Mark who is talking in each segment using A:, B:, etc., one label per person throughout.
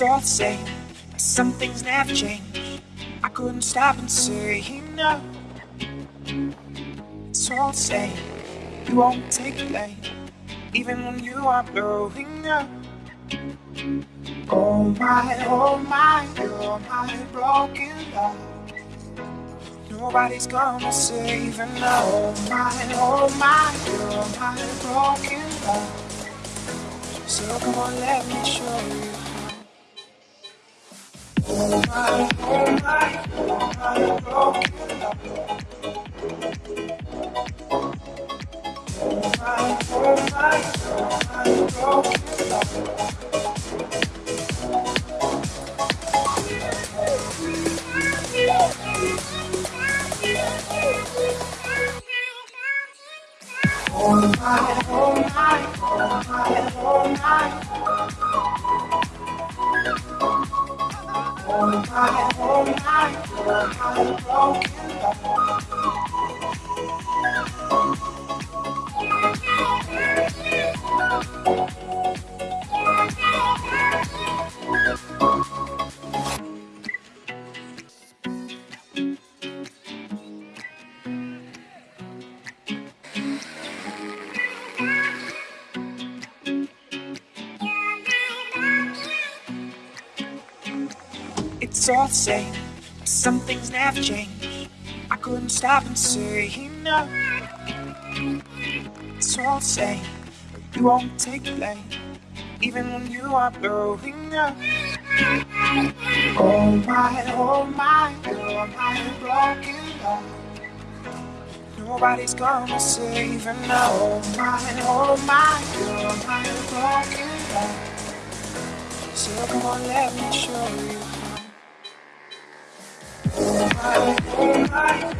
A: It's all the same. Some things never change. I couldn't stop and say no. It's all the same. You won't take blame, even when you are blowing up. Oh my, oh my, you're my broken love. Nobody's gonna save now. Oh my, oh my, you're my broken love. So come on, let me show you. Oh my, oh my, you're my. Oh, Broken love. Oh my, oh my, you're my broken love. It's all the same. Some things never change. I couldn't stop and say no. It's all the same. You won't take blame, even when you are blowing up. Oh my, oh my, you're my broken love. Nobody's gonna save her. Oh my, oh my, you're my broken love. So come on, let me show you. Oh my,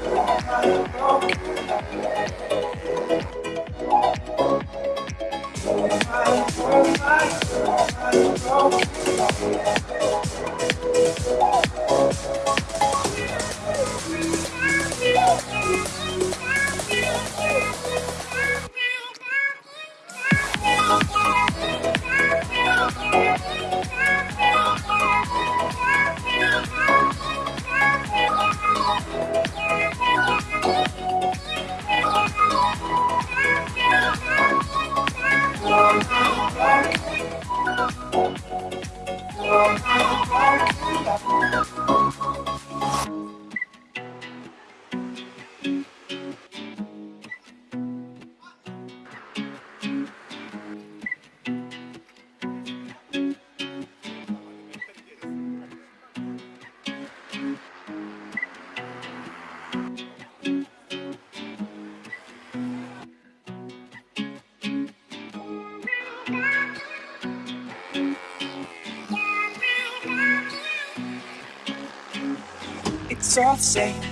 A: It's all the same.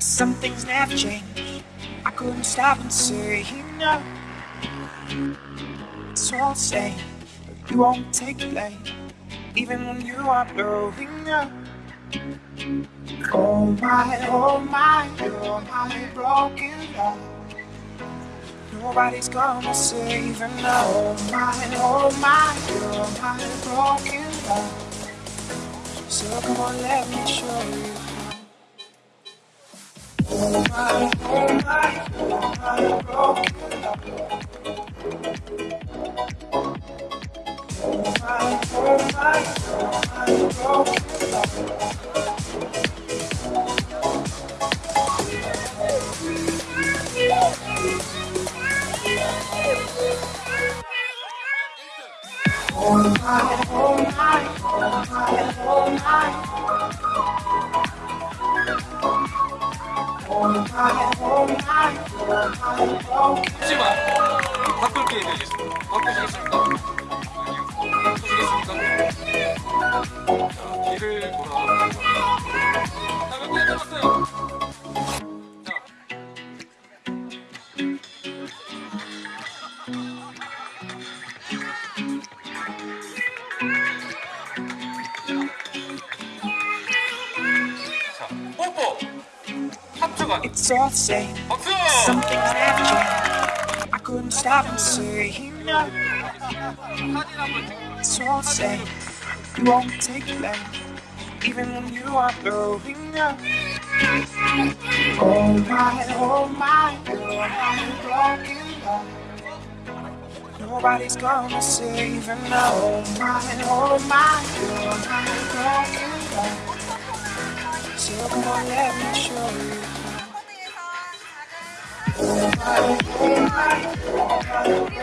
A: Some things never change. I couldn't stop and say no. It's all the same. You won't take blame, even when you are blowing up. Oh my, oh my, you're my broken love. Nobody's gonna save now. Oh my, oh my, you're my broken love. So come on, let me show you. Oh my, oh my. Oh my, oh my,
B: 잠시만 바꿀 게 되겠습니다. 바꾸시겠습니까? 바꾸시겠습니까? 자, 뒤를 돌아. 자, 몇개 남았어요?
A: It's all the same. Something's left you. I couldn't stop and say. It's all the same. You won't take it back, even when you are blowing up. Oh my, oh my, oh my, broken up. Nobody's gonna save him now. Oh my, oh my, girl, I'm broken up. So come on, let me show you. You're